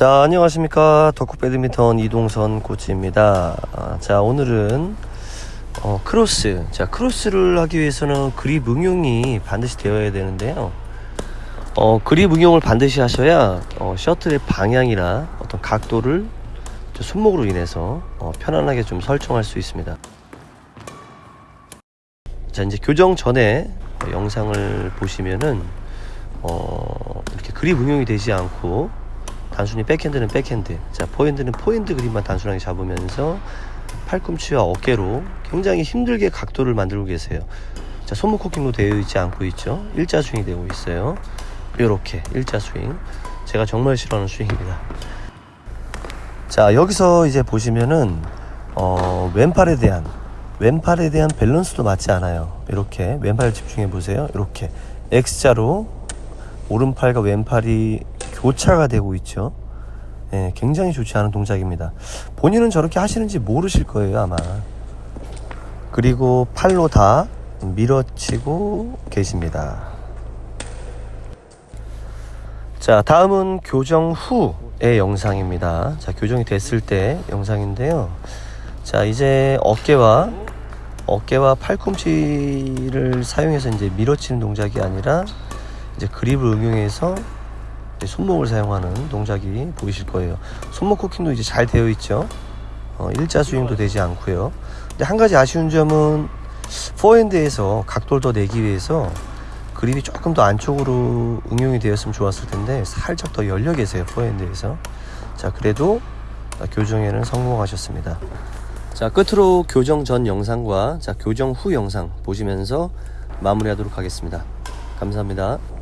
자 안녕하십니까. 덕후 배드민턴 이동선 코치입니다. 아, 자 오늘은 어, 크로스. 자 크로스를 하기 위해서는 그립 응용이 반드시 되어야 되는데요. 어, 그립 응용을 반드시 하셔야 어, 셔틀의 방향이나 어떤 각도를 저 손목으로 인해서 어, 편안하게 좀 설정할 수 있습니다. 자 이제 교정 전에 영상을 보시면은 어, 이렇게 그립 응용이 되지 않고 단순히 백핸드는 백핸드. 자 포핸드는 포핸드 그립만 단순하게 잡으면서 팔꿈치와 어깨로 굉장히 힘들게 각도를 만들고 계세요. 자 손목 코킹도 되어 있지 않고 있죠? 일자 스윙이 되고 있어요. 이렇게 일자 스윙. 제가 정말 싫어하는 스윙입니다. 자 여기서 이제 보시면은 어, 왼팔에 대한 왼팔에 대한 밸런스도 맞지 않아요. 이렇게 왼팔 집중해 보세요. 이렇게. X자로 오른팔과 왼팔이 교차가 되고 있죠. 예, 굉장히 좋지 않은 동작입니다. 본인은 저렇게 하시는지 모르실 거예요 아마. 그리고 팔로 다 밀어치고 계십니다. 자 다음은 교정 후의 영상입니다. 자 교정이 됐을 때 영상인데요. 자 이제 어깨와 어깨와 팔꿈치를 사용해서 이제 밀어치는 동작이 아니라 이제 그립을 응용해서 손목을 사용하는 동작이 보이실 거예요. 손목 코킹도 이제 잘 되어 있죠? 어, 일자 스윙도 되지 않고요. 근데 한 가지 아쉬운 점은 포핸드에서 각도를 더 내기 위해서 그립이 조금 더 안쪽으로 응용이 되었으면 좋았을 텐데 살짝 더 열려 계세요 포핸드에서. 자 그래도 교정에는 성공하셨습니다. 자 끝으로 교정 전 영상과 자 교정 후 영상 보시면서 마무리하도록 하겠습니다. 감사합니다